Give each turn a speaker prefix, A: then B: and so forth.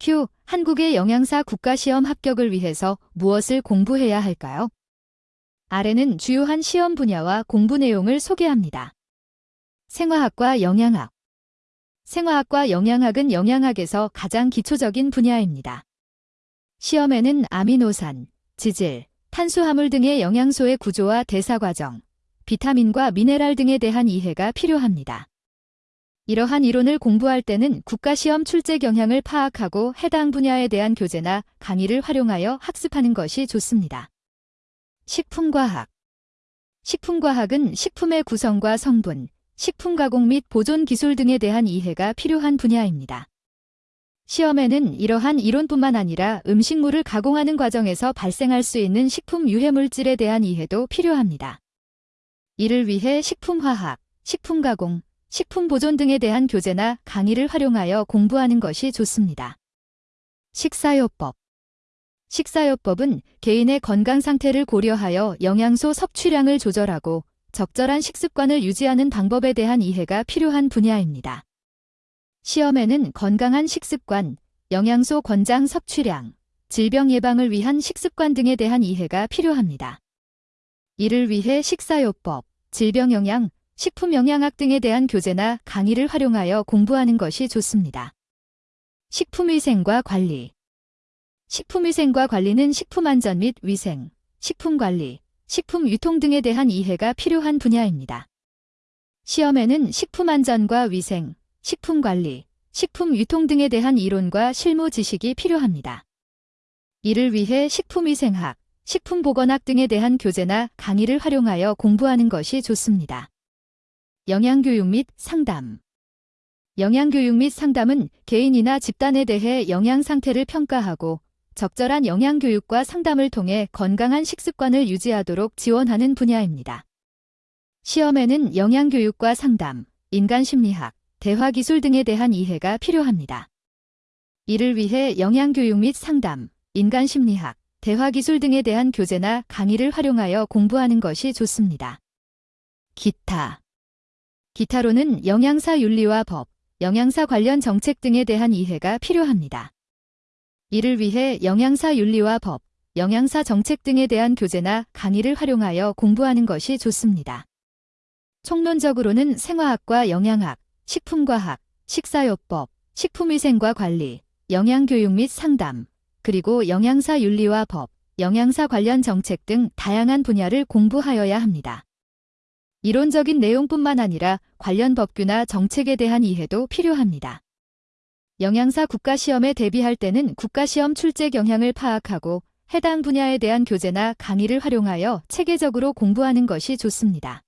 A: Q. 한국의 영양사 국가시험 합격을 위해서 무엇을 공부해야 할까요? 아래는 주요한 시험 분야와 공부 내용을 소개합니다. 생화학과 영양학 생화학과 영양학은 영양학에서 가장 기초적인 분야입니다. 시험에는 아미노산, 지질, 탄수화물 등의 영양소의 구조와 대사 과정, 비타민과 미네랄 등에 대한 이해가 필요합니다. 이러한 이론을 공부할 때는 국가시험 출제 경향을 파악하고 해당 분야에 대한 교재나 강의를 활용하여 학습하는 것이 좋습니다. 식품과학 식품과학은 식품의 구성과 성분, 식품 가공 및 보존 기술 등에 대한 이해가 필요한 분야입니다. 시험에는 이러한 이론뿐만 아니라 음식물을 가공하는 과정에서 발생할 수 있는 식품 유해 물질에 대한 이해도 필요합니다. 이를 위해 식품화학, 식품가공, 식품 보존 등에 대한 교재나 강의를 활용하여 공부하는 것이 좋습니다. 식사요법 식사요법은 개인의 건강 상태를 고려하여 영양소 섭취량을 조절하고 적절한 식습관을 유지하는 방법에 대한 이해가 필요한 분야입니다. 시험에는 건강한 식습관, 영양소 권장 섭취량, 질병 예방을 위한 식습관 등에 대한 이해가 필요합니다. 이를 위해 식사요법, 질병영양, 식품영양학 등에 대한 교재나 강의를 활용하여 공부하는 것이 좋습니다. 식품위생과 관리 식품위생과 관리는 식품안전 및 위생, 식품관리, 식품유통 등에 대한 이해가 필요한 분야입니다. 시험에는 식품안전과 위생, 식품관리, 식품유통 등에 대한 이론과 실무 지식이 필요합니다. 이를 위해 식품위생학, 식품보건학 등에 대한 교재나 강의를 활용하여 공부하는 것이 좋습니다. 영양교육 및 상담 영양교육 및 상담은 개인이나 집단에 대해 영양 상태를 평가하고 적절한 영양교육과 상담을 통해 건강한 식습관을 유지하도록 지원하는 분야입니다. 시험에는 영양교육과 상담, 인간심리학, 대화기술 등에 대한 이해가 필요합니다. 이를 위해 영양교육 및 상담, 인간심리학, 대화기술 등에 대한 교재나 강의를 활용하여 공부하는 것이 좋습니다. 기타 기타로는 영양사 윤리와 법, 영양사 관련 정책 등에 대한 이해가 필요합니다. 이를 위해 영양사 윤리와 법, 영양사 정책 등에 대한 교재나 강의를 활용하여 공부하는 것이 좋습니다. 총론적으로는 생화학과 영양학, 식품과학, 식사요법, 식품위생과 관리, 영양교육 및 상담, 그리고 영양사 윤리와 법, 영양사 관련 정책 등 다양한 분야를 공부하여야 합니다. 이론적인 내용뿐만 아니라 관련 법규나 정책에 대한 이해도 필요합니다. 영양사 국가시험에 대비할 때는 국가시험 출제 경향을 파악하고 해당 분야에 대한 교재나 강의를 활용하여 체계적으로 공부하는 것이 좋습니다.